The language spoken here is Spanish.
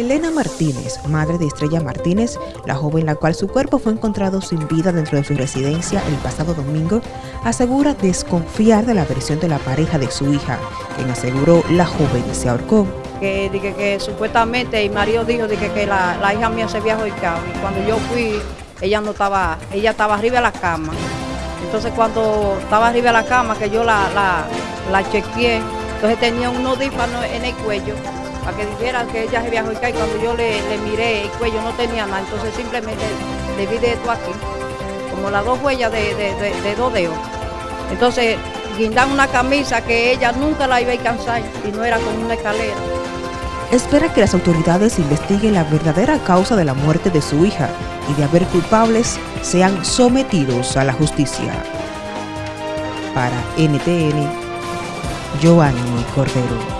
Elena Martínez, madre de Estrella Martínez, la joven la cual su cuerpo fue encontrado sin vida dentro de su residencia el pasado domingo, asegura desconfiar de la versión de la pareja de su hija, quien aseguró la joven se ahorcó. Que, que supuestamente el marido dijo que, la, hija mía se había y cuando yo fui, ella no estaba, ella estaba arriba de la cama. Entonces cuando estaba arriba de la cama, que yo la, la, la chequeé, entonces tenía un nodífano en el cuello para que dijera que ella se viajó y cuando yo le, miré el cuello no tenía nada, entonces simplemente le vi de esto aquí, como las dos huellas de, de, dos dedos. Entonces guindan una camisa que ella nunca la iba a alcanzar y no era como una escalera. Espera que las autoridades investiguen la verdadera causa de la muerte de su hija y de haber culpables sean sometidos a la justicia. Para NTN, Giovanni Cordero.